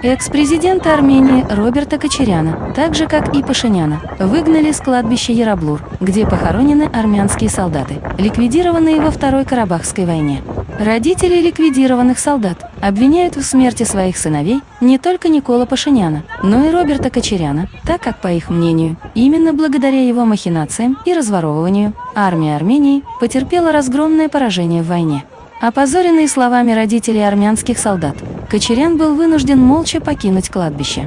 Экс-президента Армении Роберта Кочеряна, так же как и Пашиняна, выгнали с кладбища Яраблур, где похоронены армянские солдаты, ликвидированные во Второй Карабахской войне. Родители ликвидированных солдат обвиняют в смерти своих сыновей не только Никола Пашиняна, но и Роберта Кочеряна, так как, по их мнению, именно благодаря его махинациям и разворовыванию армия Армении потерпела разгромное поражение в войне. Опозоренный словами родителей армянских солдат, Кочерян был вынужден молча покинуть кладбище.